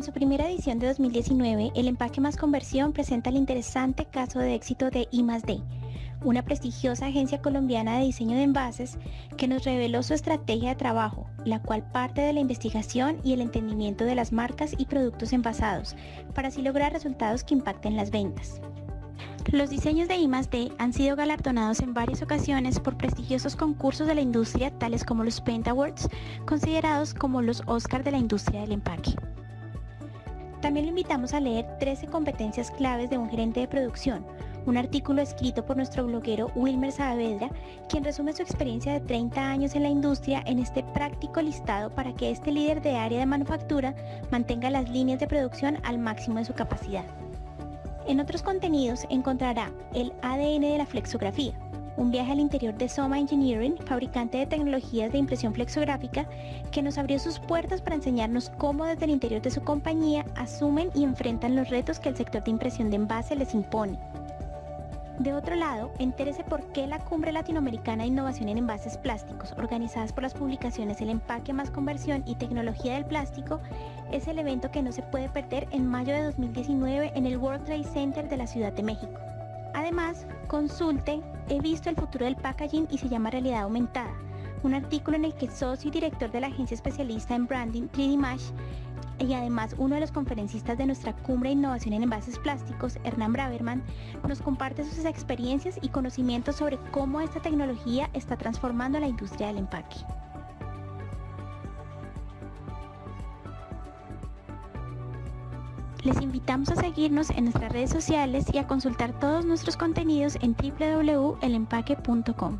En su primera edición de 2019, el empaque más conversión presenta el interesante caso de éxito de I+D, una prestigiosa agencia colombiana de diseño de envases que nos reveló su estrategia de trabajo, la cual parte de la investigación y el entendimiento de las marcas y productos envasados, para así lograr resultados que impacten las ventas. Los diseños de I+D han sido galardonados en varias ocasiones por prestigiosos concursos de la industria tales como los Paint Awards, considerados como los Oscar de la industria del empaque. También lo invitamos a leer 13 competencias claves de un gerente de producción, un artículo escrito por nuestro bloguero Wilmer Saavedra, quien resume su experiencia de 30 años en la industria en este práctico listado para que este líder de área de manufactura mantenga las líneas de producción al máximo de su capacidad. En otros contenidos encontrará el ADN de la flexografía, un viaje al interior de Soma Engineering, fabricante de tecnologías de impresión flexográfica, que nos abrió sus puertas para enseñarnos cómo desde el interior de su compañía asumen y enfrentan los retos que el sector de impresión de envase les impone. De otro lado, entérese por qué la Cumbre Latinoamericana de Innovación en Envases Plásticos, organizadas por las publicaciones El Empaque más Conversión y Tecnología del Plástico, es el evento que no se puede perder en mayo de 2019 en el World Trade Center de la Ciudad de México. Además, consulte He visto el futuro del packaging y se llama Realidad Aumentada, un artículo en el que socio y director de la agencia especialista en branding 3D Mash y además uno de los conferencistas de nuestra cumbre de innovación en envases plásticos, Hernán Braverman, nos comparte sus experiencias y conocimientos sobre cómo esta tecnología está transformando la industria del empaque. Les invitamos a seguirnos en nuestras redes sociales y a consultar todos nuestros contenidos en www.elempaque.com.